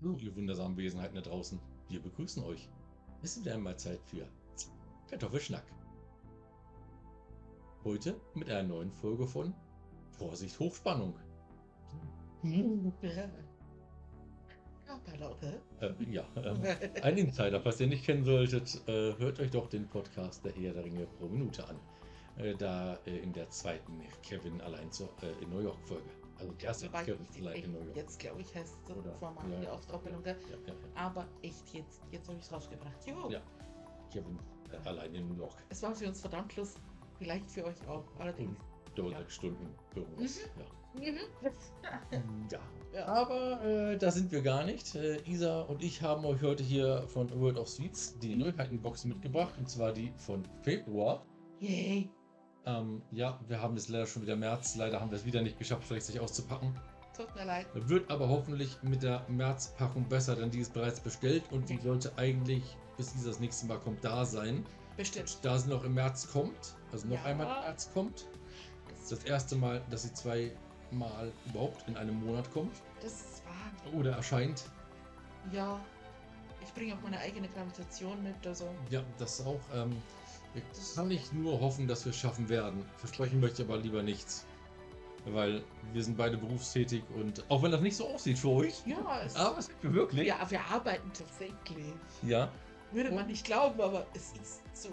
Hallo, ihr wundersamen Wesenheiten da draußen. Wir begrüßen euch. Es ist wieder einmal Zeit für Kartoffelschnack. Heute mit einer neuen Folge von Vorsicht Hochspannung. Äh, ja, ähm, ein Insider, falls ihr nicht kennen solltet, äh, hört euch doch den Podcast der Herr der Ringe pro Minute an. Äh, da äh, in der zweiten Kevin allein zur, äh, in New York Folge. Also die erste Wobei ich allein in New York. Jetzt glaube ich heißt es Oder- vor mal ja, die ja. Aufdoppelung. Ja, ja, Aber echt jetzt, jetzt habe ich es rausgebracht. Jo. Ja. Kevin äh, allein in New York. Es war für uns verdammt lustig. Vielleicht für euch auch. Allerdings. Sechs Stunden irgendwas. Mhm. Ja. Ja. Ja. Aber äh, da sind wir gar nicht. Äh, Isa und ich haben euch heute hier von World of Sweets die Neuheitenbox mitgebracht. Und zwar die von Februar. Yay. Ähm, ja, wir haben es leider schon wieder März. Leider haben wir es wieder nicht geschafft, rechtzeitig auszupacken. Tut mir leid. Wird aber hoffentlich mit der Märzpackung besser, denn die ist bereits bestellt und die sollte eigentlich, bis dieser das nächste Mal kommt, da sein. Bestimmt. Da sie noch im März kommt, also noch Ja. einmal im März kommt. Das ist das erste Mal, dass sie zweimal überhaupt in einem Monat kommt Das ist wahr. oder erscheint. Ja. Ich bringe auch meine eigene Gravitation mit. Also. Ja, das auch. Ähm, wir kann ich nur hoffen, dass wir es schaffen werden. Versprechen möchte ich aber lieber nichts. Weil wir sind beide berufstätig und auch wenn das nicht so aussieht für euch, Ja, es aber es wir wirklich. ja, wir arbeiten tatsächlich. ja. Würde man nicht glauben, aber es ist so.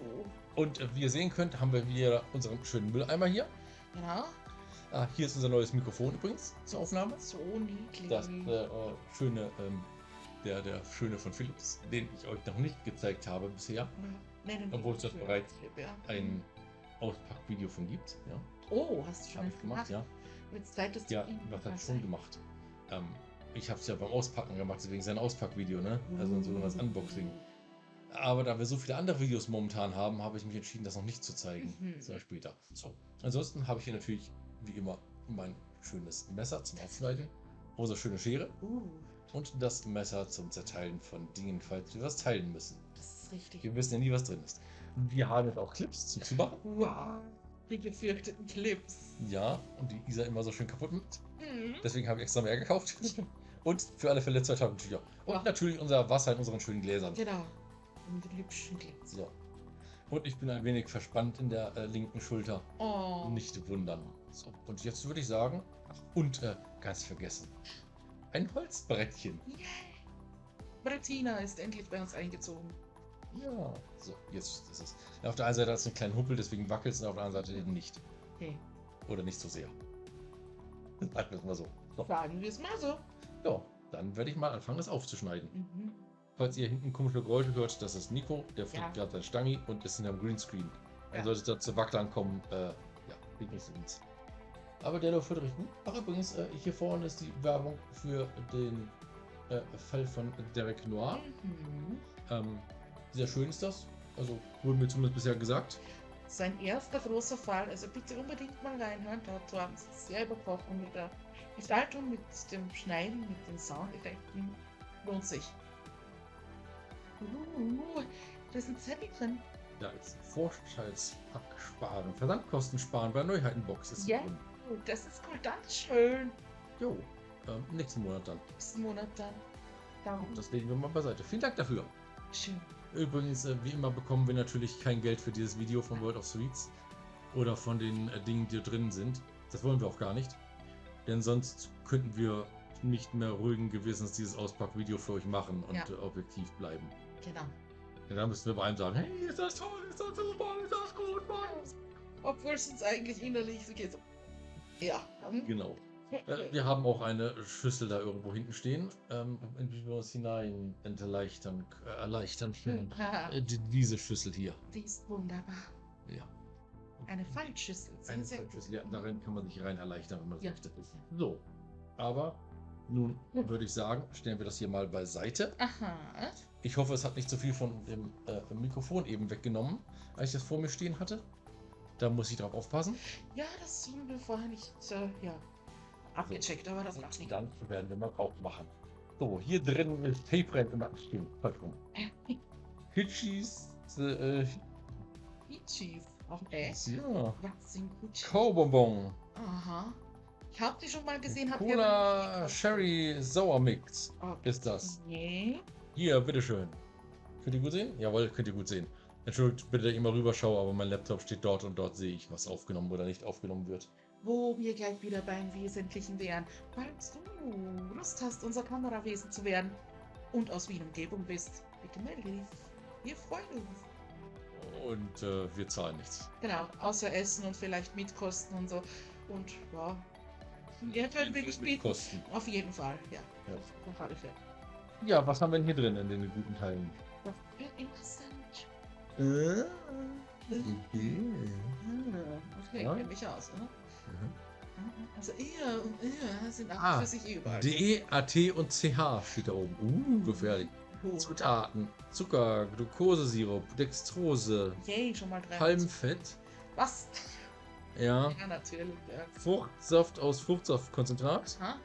Und äh, wie ihr sehen könnt, haben wir wieder unseren schönen Mülleimer hier. Ja. Ah, hier ist unser neues Mikrofon übrigens zur Aufnahme. So niedlich. Das äh, äh, schöne, ähm, der, der schöne von Philips, den ich euch noch nicht gezeigt habe bisher. Ja. Obwohl es das bereits ja. Ein Auspackvideo von gibt. Ja, Oh, hast du schon ich gemacht, ja. Mit Zeit ist Ja, was hat schon gemacht? Ähm, ich habe es ja beim Auspacken gemacht, deswegen sein Auspackvideo, ne? Also ein sogenanntes Unboxing. Aber da wir so viele andere Videos momentan haben, habe ich mich entschieden, das noch nicht zu zeigen. Mhm. Das war später. So. Ansonsten habe ich hier natürlich, wie immer, mein schönes Messer zum Aufschneiden, unsere schöne Schere Uh, und das Messer zum Zerteilen von Dingen, falls wir was teilen müssen. das ist richtig. Wir wissen ja nie, was drin ist. Wir haben jetzt auch Clips zum Zumachen. Wow. Die gefürchteten Clips. Ja, und die Isa immer so schön kaputt macht. Mhm. Deswegen habe ich extra mehr gekauft. Und für alle Fälle zwei Taschentücher. Und Ja. natürlich unser Wasser in unseren schönen Gläsern. Genau. Und die hübschen Clips. So. Und ich bin ein wenig verspannt in der äh, linken Schulter. Oh. Nicht wundern. So. Und jetzt würde ich sagen, und äh, ganz vergessen. Ein Holzbrettchen. Yay. Bettina ist endlich bei uns eingezogen. Ja. So, jetzt ist es. Auf der einen Seite hat es einen kleinen Huppel, deswegen wackelt es, und auf der anderen Seite eben nicht. Hey, Oder nicht so sehr. Sagen wir es mal so. so. sagen wir es mal so. Ja, dann werde ich mal anfangen, das aufzuschneiden. Mhm. Falls ihr hinten komische Geräusche hört, das ist Nico, der fliegt Ja. gerade sein Stangi und ist in einem Greenscreen. Dann Ja. sollte es da zu Wacklern kommen, äh, ja, liegt nicht so uns. Aber der läuft richtig gut. Ach übrigens, äh, hier vorne ist die Werbung für den äh, Fall von Derek Noir. Mhm. Ähm, sehr schön ist das. Also wurde mir zumindest bisher gesagt. Sein erster großer Fall, also bitte unbedingt mal reinhören. Dazu haben sie sehr übertroffen mit der Gestaltung, mit dem Schneiden, mit den Soundeffekten. Lohnt sich. Uh, da ist ein Zettel drin. Da ist Vorteilspack sparen, Versandkosten sparen bei Neuheitenbox ist Ja. Oh, das ist cool, schön. Jo, ähm, nächsten Monat dann. Nächsten Monat dann. Darum. Das legen wir mal beiseite. Vielen Dank dafür. Schön. Übrigens, äh, wie immer bekommen wir natürlich kein Geld für dieses Video von World of Sweets oder von den äh, Dingen, die drin sind. Das wollen wir auch gar nicht. Denn sonst könnten wir nicht mehr ruhigen Gewissens dieses Auspackvideo für euch machen und Ja. äh, objektiv bleiben. Genau. Denn dann müssten wir bei einem sagen, hey, ist das toll, ist das super, ist das gut, Mann. Obwohl es uns eigentlich innerlich so geht. Ja. hm. Genau. Äh, wir haben auch eine Schüssel da irgendwo hinten stehen, ähm, in die wir uns hinein erleichtern, äh, erleichtern können. Haha, Äh, die- diese Schüssel hier. Die ist wunderbar. Ja. Eine Fallschüssel. Sehr, Eine sehr Schüssel, gut. ja, darin kann man sich rein erleichtern, wenn man Ja. möchte. So. Aber nun würde ich sagen, stellen wir das hier mal beiseite. Aha. Ich hoffe, es hat nicht so viel von dem äh, Mikrofon eben weggenommen, als ich das vor mir stehen hatte. Da muss ich drauf aufpassen. Ja, das haben wir vorher nicht äh, ja, abgecheckt, aber das macht nicht. Dann werden wir mal drauf machen. So, hier drin ist stimmt, falsch rum. Hitchis, äh, Peaches. Auch ein S. ja, Was sind gut? Kaubonbon. Aha. Ich habe die schon mal gesehen. hab Cola Sherry Sour Mix Okay. ist das. Nee. Hier, bitteschön. Könnt ihr gut sehen? Jawohl, könnt ihr gut sehen. Entschuldigt bitte, dass ich immer rüberschaue, aber mein Laptop steht dort und dort sehe ich, was aufgenommen oder nicht aufgenommen wird. Wo wir gleich wieder beim Wesentlichen wären. Falls du Lust hast, unser Kamerawesen zu werden und aus Wien Umgebung bist, bitte melde dich. Wir freuen uns. Und äh, wir zahlen nichts. Genau, außer Essen und vielleicht Mietkosten und so. Und ja, ihr könnt wirklich bieten. Kosten. Auf jeden Fall, ja. Ja. Auf alle Fälle. ja, was haben wir denn hier drin in den guten Teilen? Das wird interessant. Äh, Ah, Okay, Ja. kenn mich aus, ne? Also ihr und ihr sind auch Ah, für sich überall. D, A, T und CH steht da oben. Uh, gefährlich. Oh. Zutaten: Zucker, Glukosesirup, Dextrose, Yay, schon mal drei. Palmfett, Was? ja, Ja, natürlich. Ja. Fruchtsaft aus Fruchtsaftkonzentrat, Ha?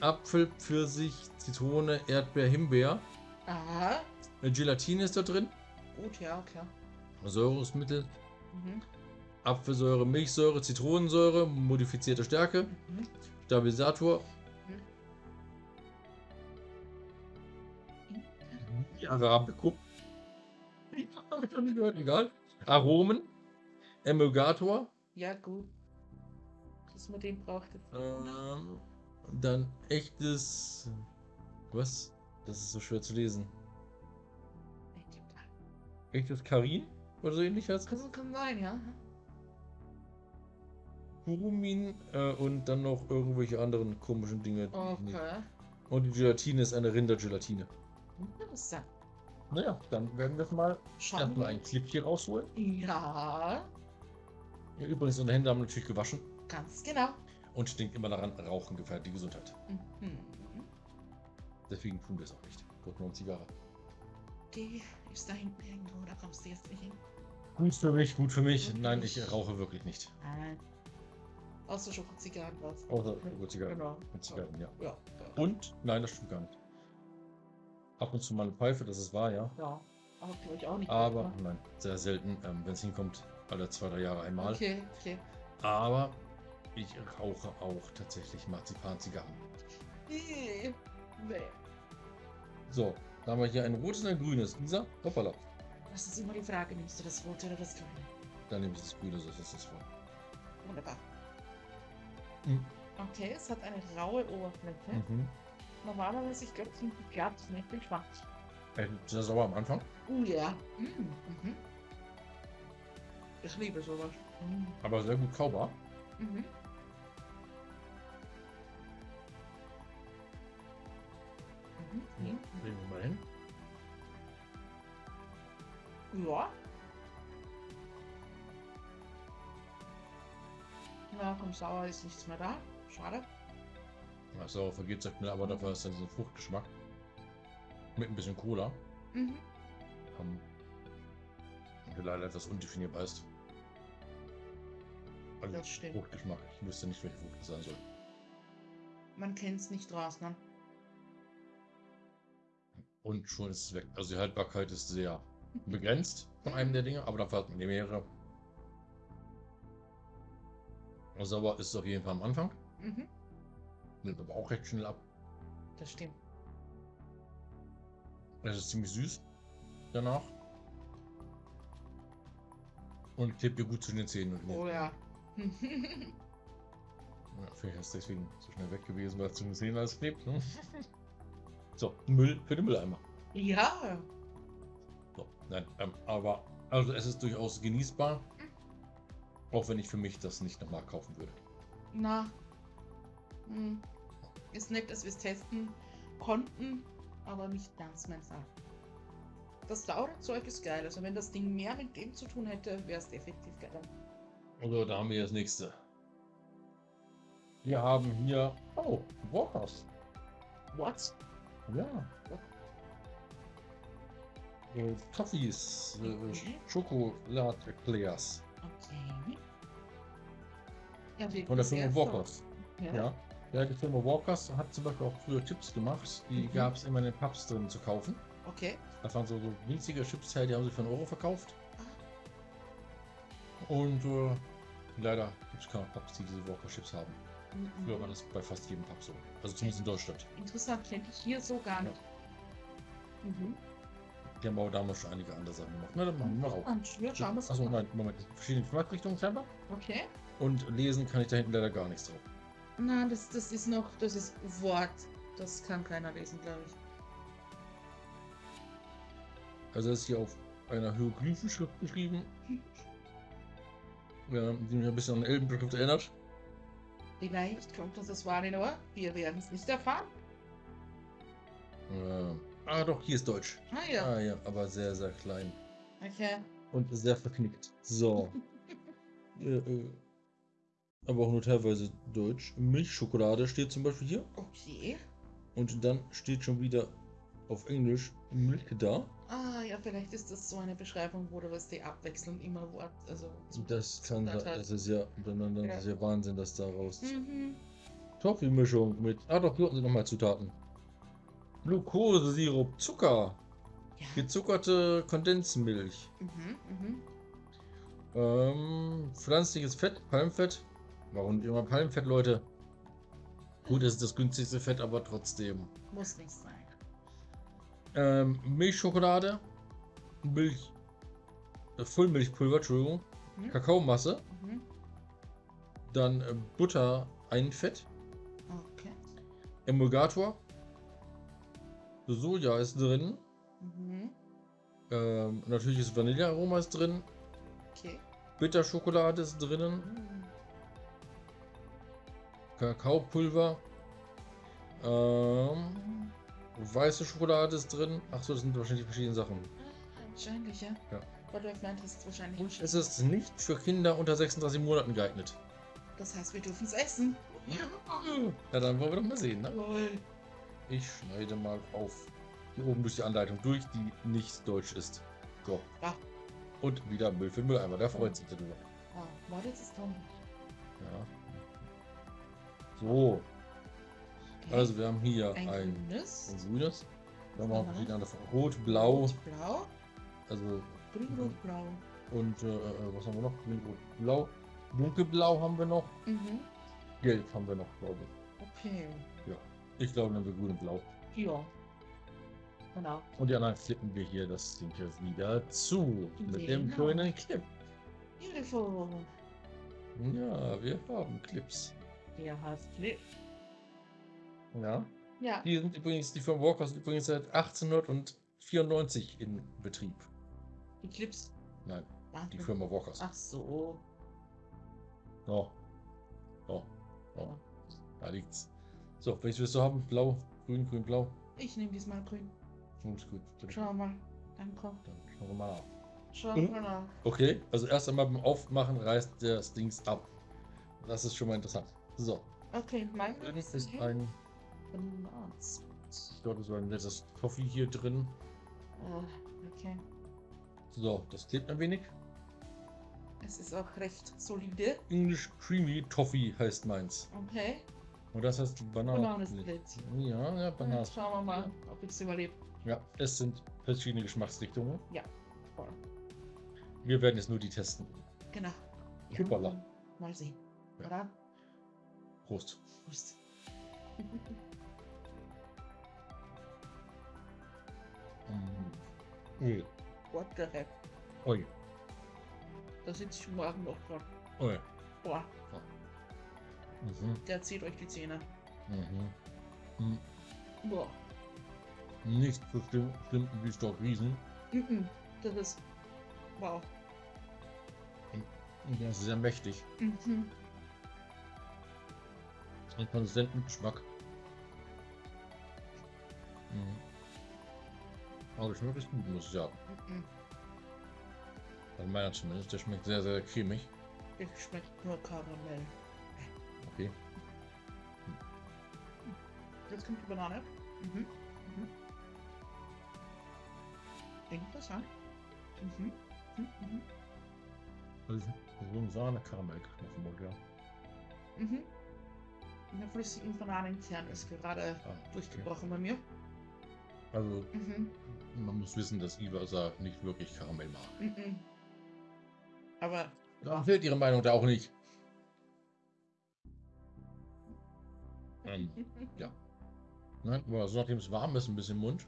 Apfel, Pfirsich, Zitrone, Erdbeer, Himbeer. Aha. Gelatine ist da drin, Gut, ja, klar. Säurungsmittel, Mhm. Apfelsäure, Milchsäure, Zitronensäure, modifizierte Stärke, Mhm. Stabilisator. Arabico. Hab ich noch nie gehört, egal. Aromen, Emulgator, Ja, gut. Dass man den braucht. ähm, dann echtes. Was? Das ist so schwer zu lesen. Echtes Karin oder so ähnlich heißt Kann, kann sein, ja. Kurumin äh, und dann noch irgendwelche anderen komischen Dinge. Okay. Und die Gelatine ist eine Rindergelatine. Interessant. Naja, dann werden wir mal Schauen erstmal ein Clip hier rausholen. Ja, Ja, übrigens, unsere Hände haben wir natürlich gewaschen ganz genau. und stinkt immer daran, Rauchen gefährdet die Gesundheit. Mhm. Deswegen tun wir es auch nicht. Gucken wir uns Zigarre. Die ist da hinten irgendwo, da kommst du jetzt nicht hin. Gut für mich, gut für mich. Gut Nein, ich rauche wirklich nicht. Nein. Außer Schokozigarren was. Außer Zigarren. Genau. Mit Zigarren, ja. Ja. Und? Nein, das stimmt gar nicht. Ab und zu mal eine Pfeife, das ist wahr, ja. Ja. Aber glaube ich auch nicht. Aber, ne? nein, sehr selten. Ähm, Wenn es hinkommt, alle zwei, drei Jahre einmal. Okay, okay. Aber ich rauche auch tatsächlich Marzipan-Zigarren. Nee. Nee. So, da haben wir hier ein rotes und ein grünes. Lisa, hoppala. Das ist immer die Frage, nimmst du das rote oder das grüne? Dann nehme ich das grüne, so ist das vor. Wunderbar. Mhm. Okay, es hat eine raue Oberfläche. Mhm. Normalerweise, ich glaube, sind die glatt, nicht bin gespannt. Äh, Sehr sauer am Anfang, Oh ja. Mm, Mhm. Ich liebe sowas. Mm. aber sehr gut kaubar. Mhm. Mhm. Legen wir mal hin. Ja. Na, vom Sauer ist nichts mehr da. Schade. Ja, sauer vergeht sehr schnell, aber dafür hast du diesen Fruchtgeschmack. Mit ein bisschen Cola. Mhm. Ähm, der leider etwas undefinierbar ist. Also Das stimmt. Fruchtgeschmack. Ich wüsste nicht, welche Frucht das sein soll. Man kennt es nicht raus, ne? Und schon ist es weg. Also die Haltbarkeit ist sehr begrenzt von einem der Dinge, aber dafür hat man mehrere. Sauer ist es auf jeden Fall am Anfang. Mhm. Nimmt aber auch recht schnell ab. Das stimmt. Es ist ziemlich süß danach. Und klebt dir gut zu den Zähnen. Und Oh ja. ja, vielleicht ist es deswegen so schnell weg gewesen, weil es zu den Zähnen alles klebt. Ne? So, Müll für den Mülleimer. ja. So, nein, ähm, aber also es ist durchaus genießbar. Auch wenn ich für mich das nicht nochmal kaufen würde. Na. Hm. Ist nett, dass wir es testen konnten, aber nicht ganz mein Fall. Das saure Zeug ist geil. Also wenn das Ding mehr mit dem zu tun hätte, wäre es definitiv geil. Also da haben wir das nächste. Wir haben hier. Oh, Walkers. What? Ja. Äh, Toffees, äh, Mhm. Schokolade-Eclairs Okay. Ja, von der Firma Walkers. Ja. Ja. ja, die Firma Walkers hat zum Beispiel auch früher Chips gemacht. Die Mhm. gab es immer in den Pubs drin zu kaufen. Okay. Das waren so, so winzige Chips, die haben sie für einen Euro verkauft. Und äh, leider gibt es keine Pubs, die diese Walker Chips haben. Mhm. Früher war das bei fast jedem Pub so. Also zumindest in Deutschland. Interessant, kenne ich hier so gar nicht. Mhm. Die haben aber damals schon einige andere Sachen gemacht. Na, dann machen wir mal. Und ja, schauen es Achso, nein, Moment. Verschiedene Geschmacksrichtungen scheinbar. Okay. Und lesen kann ich da hinten leider gar nichts drauf. Na, das, das ist noch, das ist Wort. Das kann keiner lesen, glaube ich. Also das ist hier auf einer Hieroglyphenschrift geschrieben. Ja, die mich ein bisschen an Elbenschrift erinnert. Vielleicht kommt uns das Valinor. Wir werden es nicht erfahren. Äh, ah doch, hier ist Deutsch. Ah ja. Ah ja, aber sehr, sehr klein. Okay. Und sehr verknickt. So. äh, äh, aber auch nur teilweise Deutsch. Milchschokolade steht zum Beispiel hier. Okay. Und dann steht schon wieder auf Englisch Milk da. Ah ja, vielleicht ist das so eine Beschreibung, wo du was die abwechselnd immer Wort, also Das kann hat. Das ist ja, dann, dann, Ja. ist ja Wahnsinn, dass daraus Mhm. Toffee-Mischung mit. Ah doch, hier unten sind nochmal Zutaten. Glukosesirup, Zucker, Ja. gezuckerte Kondensmilch, Mhm, mhm. ähm, pflanzliches Fett, Palmfett. Warum immer Palmfett, Leute? Gut, es ist das günstigste Fett, aber trotzdem. Muss nicht sein. Ähm, Milchschokolade, Milch, äh, Vollmilchpulver, Entschuldigung, Mhm. Kakaomasse, Mhm. dann äh, Butter, ein Fett, Okay. Emulgator, Soja ist drin, Mhm. ähm, natürliches Vanillearoma ist drin, Okay. Bitterschokolade ist drinnen, Mhm. Kakaopulver, ähm, weiße Schokolade ist drin. Achso, das sind wahrscheinlich verschiedene Sachen. Wahrscheinlich, ja. Ja. Meint hast, wahrscheinlich. Und es ist nicht für Kinder unter 36 Monaten geeignet. Das heißt, wir dürfen es essen. Ja, dann wollen wir doch mal sehen. Ne? Lol. Ich schneide mal auf hier oben durch die Anleitung durch, die nicht deutsch ist. So. Ja. Und wieder Müll für Mülleimer. Der freut sich darüber. Ah, warte, jetzt ist dran. Ja. So. Okay. Also wir haben hier ein, ein, grünes. ein grünes. Dann haben wir Aha. verschiedene. Rot, blau. Rot, blau. Also Grün, Mhm. rot, blau. und äh, äh, was haben wir noch? Grün, rot, blau. Dunkelblau haben wir noch. Mhm. Gelb haben wir noch, glaube ich. Okay. Ich glaube, dann haben wir grün und blau. Ja. Genau. Und die anderen flippen wir hier das Ding hier wieder zu. Mit dem Genau. kleinen Clip. Beautiful. Ja, wir haben Clips. Der heißt Flip. Ja. Ja. Die sind übrigens, die Firma Walker sind übrigens seit 1894 in Betrieb. Die Clips. Nein, Ah, die Firma Walkers. Ach so. Oh. Oh. Oh. Da liegt's. So, welches willst du haben? Blau, grün, grün, blau. Ich nehme diesmal grün. Hm, ist gut. Bitte. Schau mal. Danke. Dann schauen wir mal nach. Schau Mhm. mal nach. Okay, also erst einmal beim Aufmachen reißt das Dings ab. Das ist schon mal interessant. So, Okay, mein drin ist ist ein, ich glaube, so ein nettes Toffee hier drin. Äh, okay. So, das klebt ein wenig. Es ist auch recht solide. English Creamy Toffee heißt meins. Okay. Und das heißt Banane. Bananensplit. Ja, ja, Banane. Jetzt schauen wir mal, ob ich es überlebe. Ja, es sind verschiedene Geschmacksrichtungen. Voll. Wir werden jetzt nur die testen. Genau. Hoppala. Mal sehen. Ja. Oder? Prost. Prost. Ui. What the heck? Ui. Da sitze ich morgen noch dran. Ui. Boah, Mhm. der zieht euch die Zähne. Mhm. Mhm. Boah. Nicht so schlimm, schlimm wie Stock Riesen. Mhm. Das ist. Wow. Das ist sehr mächtig. Mhm. Einen konsistenten Geschmack. Mhm. Aber der Geschmack ist gut, muss ich sagen. Mhm. Bei meiner zumindest. Der schmeckt sehr, sehr cremig. Der schmeckt nur Karamell. Jetzt kommt die Banane. Mhm. Mhm. Interessant. Mhm. Mhm. Mhm. Also, so ein Mund, ja. Mhm. Der flüssigen Bananenkern ist gerade Ah, okay. durchgebrochen bei mir. Also, Mhm. man muss wissen, dass Iwasa nicht wirklich Karamell mag. Mhm. Aber Da fehlt ihre Meinung da auch nicht. Ähm, ja. Nein, aber so nachdem es warm ist, ein bisschen im Mund.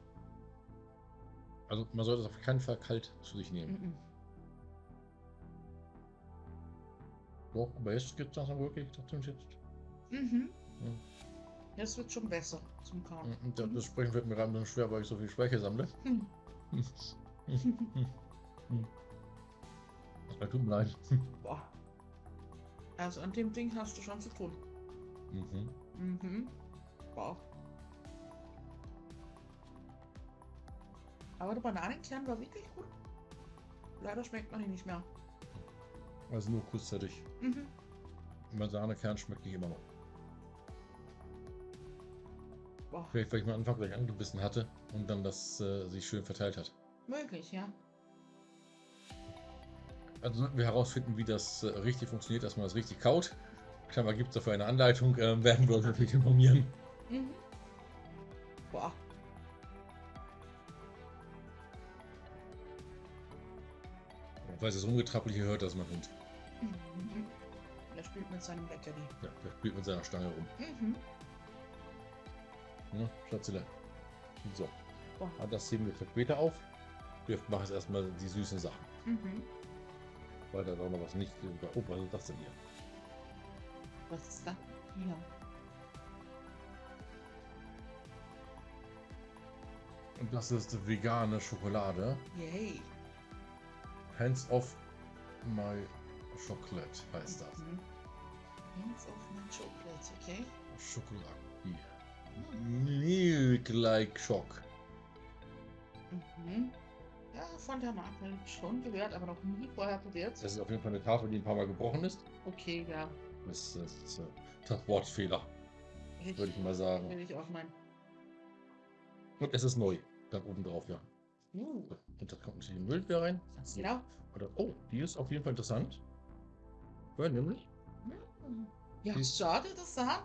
Also man sollte es auf keinen Fall kalt zu sich nehmen. Mhm. Doch, aber jetzt geht es langsam wirklich. Trotzdem jetzt. Mhm. Ja. Jetzt wird schon besser zum Kauen. Das, das Sprechen wird mir gerade ein bisschen schwer, weil ich so viel Speicher sammle. Mhm. Das tut mir leid. Boah. Also an dem Ding hast du schon zu tun. Mhm. Mhm. Wow. Aber der Bananenkern war wirklich gut. Leider schmeckt man ihn nicht mehr. Also nur kurzzeitig. Mhm. Bananekern schmeckt nicht immer noch. Boah. Vielleicht, weil ich mal Anfang gleich angebissen hatte und dann das äh, sich schön verteilt hat. Möglich, ja. Also sollten wir herausfinden, wie das äh, richtig funktioniert, dass man das richtig kaut. Scheinbar gibt es dafür eine Anleitung, äh, werden wir uns natürlich informieren. Mhm. Boah. Falls es rumgetrappelt hier hört, das ist mein Hund. Mhm. Er spielt mit seinem Leckerli. Ja, der spielt mit seiner Stange rum. Mhm. Ja, Schatzele. So, Boah. ah, das heben wir für später auf. Wir machen jetzt erstmal die süßen Sachen. Mhm. Weil da auch noch was nicht. Oh, was ist das denn hier? Was ist das? Hier. Und das ist vegane Schokolade. Yay. Hands off my chocolate heißt das. Mhm. Hands of my chocolate, okay? Schokolade. Milk like Schock. Mhm. Ja, von der Marke schon gehört, aber noch nie vorher probiert. Das ist auf jeden Fall eine Tafel, die ein paar Mal gebrochen ist. Okay, ja. Das ist, äh, Transportfehler, Ich, würde ich mal sagen. will ich auch meinen. Und es ist neu. Dann oben drauf, ja. Uh, Und da kommt natürlich Müll wieder rein. genau. Oder, oh, die ist auf jeden Fall interessant. Weil nämlich. Ja, Die- schade, das da.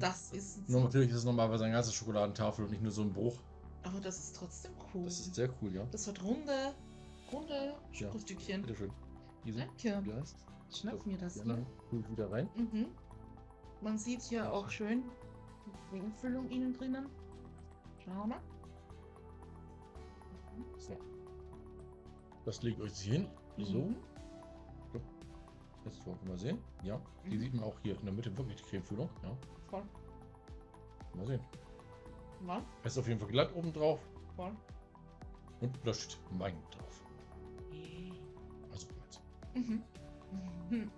Das ist ein no, natürlich ist es normalerweise eine ganze Schokoladentafel und nicht nur so ein Bruch. Aber das ist trotzdem cool. Das ist sehr cool, ja. Das hat runde, runde Schokostückchen. Bitteschön. Easy. Danke. Ja. Ich schnapp mir das Ja, hier. ich wieder rein. Mhm. Man sieht hier auch schön die Umfüllung innen drinnen. Schauen wir mal. So. Das legt euch hin. So. Jetzt wollen wir mal sehen. Ja, die Mhm. sieht man auch hier in der Mitte wirklich die Cremefüllung. Ja, Voll. mal sehen. Es ist auf jeden Fall glatt oben drauf voll. und steht Wein drauf. Also. Mhm. Mhm.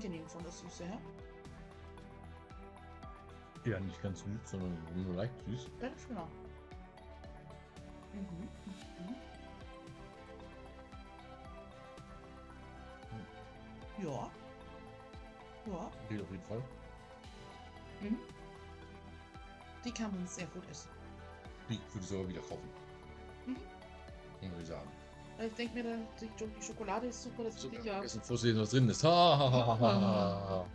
Angenehm von der Süße her. Ja, nicht ganz süß, sondern nur leicht süß. Ganz genau. Mhm. Mhm. Ja. Ja. Geht auf jeden Fall. Mhm. Die kann man sehr gut essen. Die würde ich sogar wieder kaufen. Mhm. Muss ich sagen. Weil Ich denke mir, die, Schokolade ist super, das will ich ja. Essen, vorsehen, was drin ist. Ha, ha, ha, ha, ha.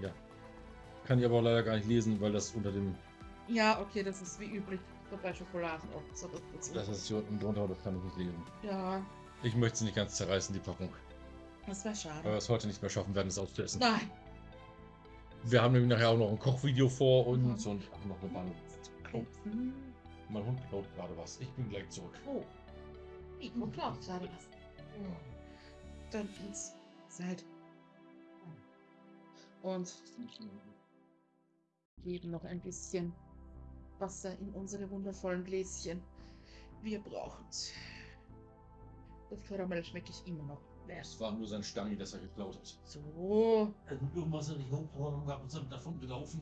Ja. Kann ich aber leider gar nicht lesen, weil das unter dem. Ja, okay, das ist wie üblich so bei Schokoladen auch so dazu. Das ist hier unten drunter, das kann ich nicht lesen. Ja, Ich möchte sie nicht ganz zerreißen, die Packung. das wäre Weil wir schade. es heute nicht mehr schaffen werden, es auszuessen. Nein. Wir haben nämlich nachher auch noch ein Kochvideo vor uns Mhm. und noch eine Bahn. Mein Hund klaut gerade was. Ich bin gleich zurück. Oh. Nico klaut gerade was. Dann ins Seid. Und geben noch ein bisschen Wasser in unsere wundervollen Gläschen. Wir brauchen's. Das Karamell schmecke ich immer noch. Es war nur sein Stammi, das er geklaut hat. So. Irgendwas hat nicht hochgehauen und sind davon gelaufen.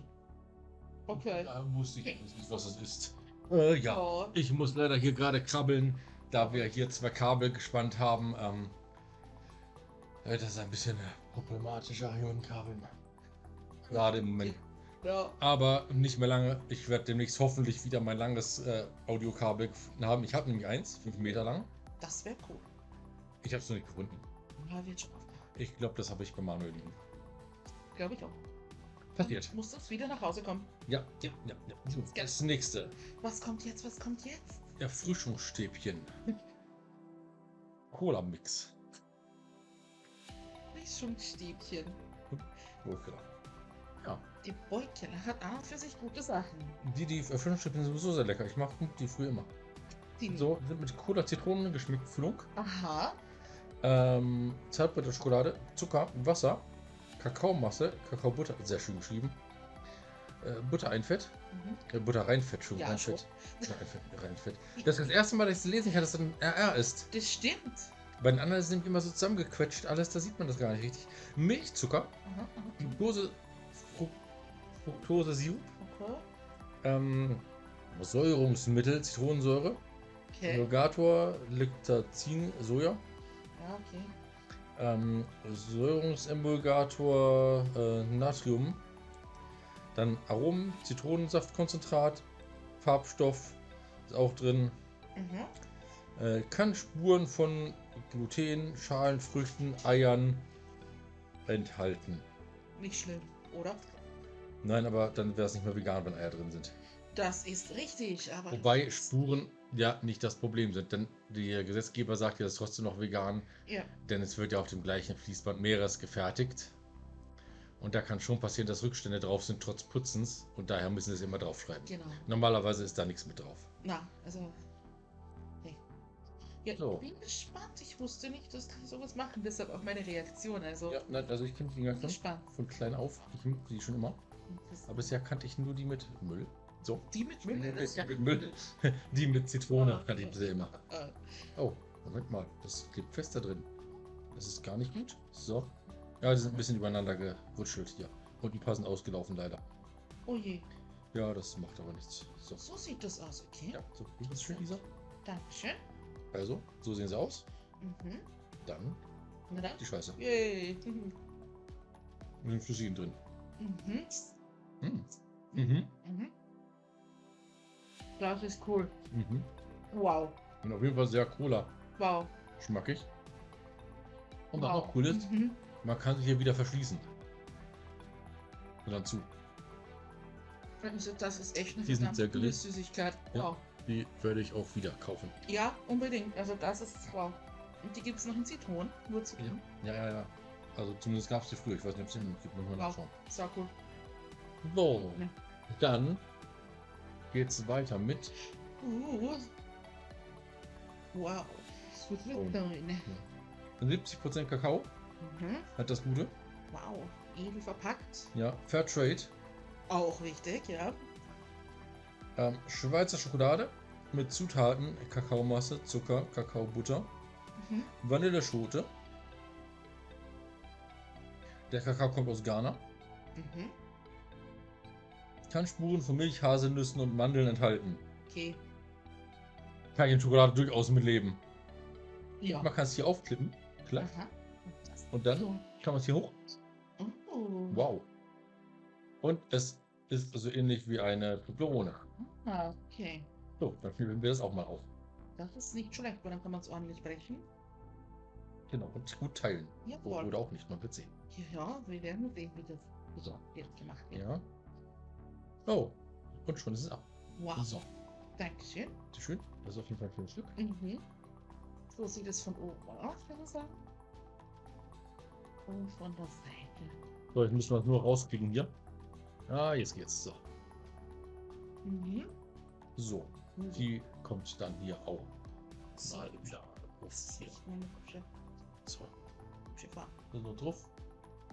Okay. Da wusste ich nicht, was es ist. Äh, ja. Oh. Ich muss leider hier gerade krabbeln, da wir hier zwei Kabel gespannt haben. Ähm, äh, das ist ein bisschen problematischer hier mit Kabeln. Gerade im Moment. Ja. Aber nicht mehr lange. Ich werde demnächst hoffentlich wieder mein langes äh, Audiokabel gefunden haben. Ich habe nämlich eins, fünf Meter lang. Das wäre cool. Ich habe es noch nicht gefunden. Ja. Ich glaube, das habe ich bei Manuel liegen. Glaube ich auch. Passiert. Du wieder nach Hause kommen. Ja, ja, ja. ja. So, das nächste. Was kommt jetzt? Was kommt jetzt? Erfrischungsstäbchen. Cola-Mix. Frischungsstäbchen. Oh. Ja, Die Beukeler hat an und für sich gute Sachen. die, die Erfrischungsstäbchen sind sowieso sehr lecker. Ich mag die früher immer. Die So, sind mit Cola, Zitronen geschmeckt, Flunk. Aha. Ähm, Zartbitter Schokolade, Zucker, Wasser, Kakaomasse, Kakaobutter, sehr schön geschrieben. Äh, Butter einfett, Mhm. äh, Butter reinfett, Entschuldigung, Ja, reinfett. Butter einfett, reinfett. Das ist das erste Mal, dass ich es lesen kann, dass das ein RR ist. Das stimmt. Bei den anderen sind nämlich immer so zusammengequetscht, alles, da sieht man das gar nicht richtig. Milchzucker. Dose Fru Fructose-Sirup, Okay. ähm, Säurungsmittel, Zitronensäure, Okay. Emulgator, Lactazin, Soja, Ja, okay. Ähm, Säurungsemulgator, äh, Natrium, dann Aromen, Zitronensaftkonzentrat, Farbstoff ist auch drin, Mhm. äh, kann Spuren von Gluten, Schalen, Früchten, Eiern enthalten. Nicht schlimm, oder? Nein, aber dann wäre es nicht mehr vegan, wenn Eier drin sind. Das ist richtig, aber. Wobei Spuren ja nicht das Problem sind, denn der Gesetzgeber sagt ja, das ist trotzdem noch vegan, Ja, denn es wird ja auf dem gleichen Fließband Meeres gefertigt. Und da kann schon passieren, dass Rückstände drauf sind, trotz Putzens. Und daher müssen sie es immer draufschreiben. genau. Normalerweise ist da nichts mit drauf. Na, also. Nee. Ja, So. ich bin gespannt. Ich wusste nicht, dass die sowas machen. Deshalb auch meine Reaktion. Also, Ja, nein, also ich kenne die Dinger schon von klein auf. Ich mag die schon immer. Aber bisher kannte ich nur die mit Müll. So. die mit ist ja-. Die mit Zitrone Ah, kannte ich bisher immer. Äh, Oh, Moment mal, das klebt fest da drin. Das ist gar nicht gut. So. Ja, die sind ein bisschen übereinander gewutschelt hier. Und die passen ausgelaufen leider. oh je. Ja, das macht aber nichts. So. So sieht das aus, okay? Ja, so. Ist das schön, Lisa? Dankeschön. Also, so sehen sie aus. Mhm. Dann Na dann. die Scheiße. Yay. Mhm. Mit den Flüssigen drin. Mhm. Hm. Mhm. Mhm. Das ist cool. Mhm. Wow. Und auf jeden Fall sehr Cola. Wow. Schmackig. Und was wow. noch cool ist, Mhm. man kann sie hier wieder verschließen. Und dann zu. Also das ist echt eine Die sind sehr coole. Süßigkeit. Ja. Wow. Die werde ich auch wieder kaufen. Ja, unbedingt. Also das ist wow. Und die gibt es noch in Zitronen. Nur Zitronen. Ja, ja, ja. Also zumindest gab es die früher. Ich weiß nicht, ob es die noch gibt. Wow. nachschauen. So cool. So, Ja. dann geht's weiter mit Uh. Wow. Das wird Oh. fein. 70% Kakao. Mhm. Hat das Gute. Wow. Edel verpackt. Ja, Fairtrade. Auch wichtig, ja. Ähm, Schweizer Schokolade mit Zutaten Kakaomasse, Zucker, Kakaobutter, Mhm. Vanilleschote. Der Kakao kommt aus Ghana. Mhm. Kann Spuren von Milch, Haselnüssen und Mandeln enthalten. Okay. Kann ich in Schokolade durchaus mitleben. Ja. Man kann es hier aufklippen. Klar. Und dann So. kann man es hier hoch. Oh. Wow. Und es ist so ähnlich wie eine Toblerone. Ah, okay. So, dann fühlen wir das auch mal auf. Das ist nicht schlecht, weil dann kann man es ordentlich brechen. Genau. Und gut teilen. Jawohl. Oder auch nicht, man wird sehen. Ja, wir werden sehen, wie das So. jetzt gemacht wird. Ja. Oh. Und schon ist es ab. Wow. So. Dankeschön. Schön. Das ist auf jeden Fall ein schönes Stück. Mhm. So sieht es von oben aus, würde ich sagen. Und von der Seite. So, jetzt müssen wir es nur rauskriegen hier. Ah, jetzt geht's. So. Mhm. So. Die kommt dann hier auch mal wieder auf So. noch drauf.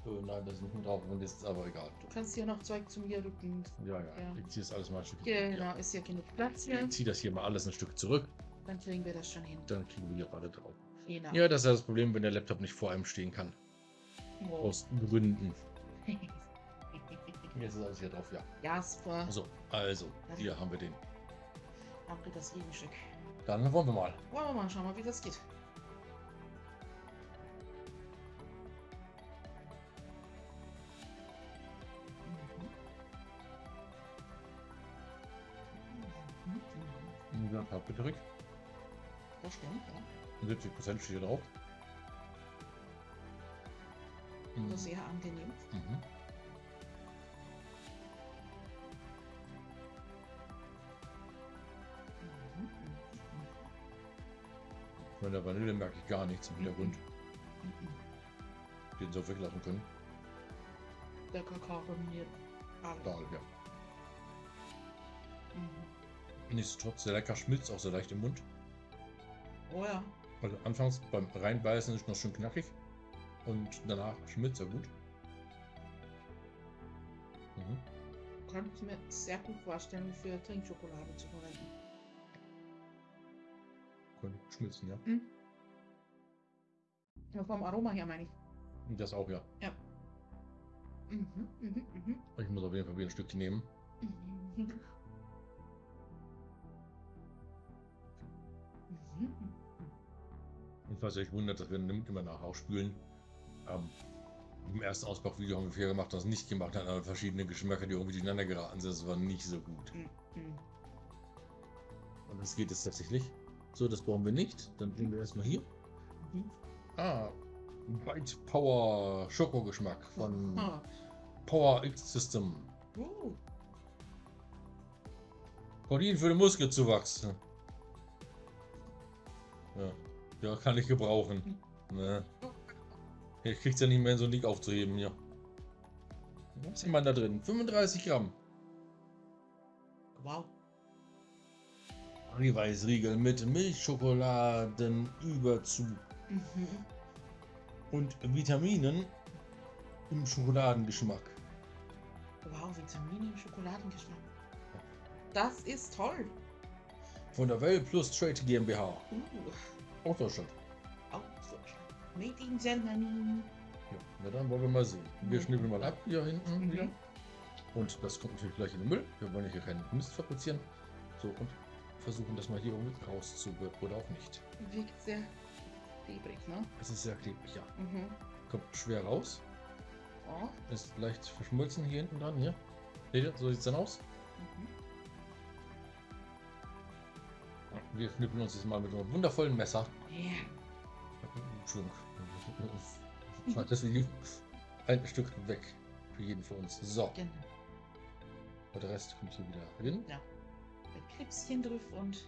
Äh, nein, das ist nicht mehr drauf. Und ist aber egal. Du kannst hier noch Zeug zu mir rücken. Ja, ja. Ja. Ich ziehe das alles mal ein Stück. Genau, ist ja genug Platz Ja. hier. Ich ziehe das hier mal alles ein Stück zurück. Dann kriegen wir das schon hin. Dann kriegen wir hier alle drauf. Genau. Ja, das ist ja das Problem, wenn der Laptop nicht vor einem stehen kann. Wow. Aus Gründen. Jetzt ist alles hier drauf, ja. Jasper, So, also, hier haben wir den. haben wir das Gegenstück. Dann wollen wir mal. Wollen wir mal schauen, mal, wie das geht. Dank, Herr Bitterig. Das stimmt, ja. 70% steht hier drauf. Also mhm. sehr angenehm. Mhm. Von der Vanille merke ich gar nichts im Hintergrund. Mhm. mhm. Den so weglassen können. Der Kakao dominiert mir. Da, ja. Mhm. Nichtsdestotrotz sehr lecker, schmilzt auch sehr leicht im Mund. Oh ja. Also anfangs beim Reinbeißen ist noch schön knackig und danach schmilzt er gut. Mhm. Kann ich mir sehr gut vorstellen, für Trinkschokolade zu verwenden. Könnte schmilzen, ja. Ja, vom Aroma her meine ich. Das auch, ja. Mhm, mhm, mhm. Ich muss auf jeden Fall wieder ein Stückchen nehmen. Mhm. Mhm. Und was euch wundert, dass wir immer nach ausspülen. Ähm, Im ersten Ausbauvideo haben wir viel gemacht, das nicht gemacht hat, aber verschiedene Geschmäcker, die irgendwie durcheinander geraten sind. Das war nicht so gut. Mhm. Und das geht jetzt tatsächlich. So, das brauchen wir nicht. Dann nehmen wir erstmal hier. Mhm. Ah, Bite Power Schokogeschmack von Ah. Power X System. Uh. Protein für den Muskelzuwachs. Ja, ja kann ich gebrauchen. Ne. Ich krieg's ja nicht mehr, so ein Ding aufzuheben, ja. Was ist man da drin? 35 Gramm. Wow. Eiweißriegel mit Milchschokoladenüberzug Mhm. und Vitaminen im Schokoladengeschmack. Wow, Vitamine im Schokoladengeschmack. Das ist toll. Von der Well Plus Trade GmbH. Uh. Aus Deutschland. Auch so. Made in Germany. Ja, na dann wollen wir mal sehen. Wir Mhm. schnippeln mal ab hier hinten Mhm. wieder. Und das kommt natürlich gleich in den Müll. Wir wollen ja hier keinen Mist fabrizieren. So, und versuchen das mal hier irgendwie rauszubekommen. Oder auch nicht. Wirkt sehr klebrig, ne? Es ist sehr klebrig, ja. Mhm. Kommt schwer raus. Oh. Ist leicht verschmolzen hier hinten dran, hier. Seht ihr, so sieht es dann aus. Mhm. Wir schnippeln uns jetzt mal mit einem wundervollen Messer. Ja. Entschuldigung. Das Video. Ein Stück weg. Für jeden von uns. So. Genau. Und der Rest kommt hier wieder hin. Ein Klipschen drauf und